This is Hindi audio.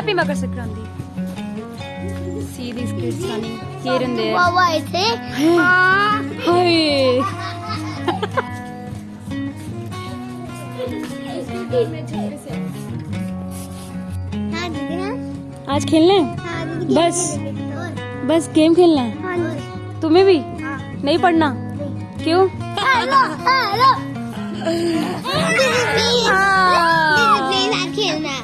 Happy Makar Sankranti. See these kids running here and there. Wow, wow, it's it. Hey. आज खेलना है बस बस गेम खेलना है तुम्हें भी नहीं पढ़ना क्यों हेलो हेलो खेलना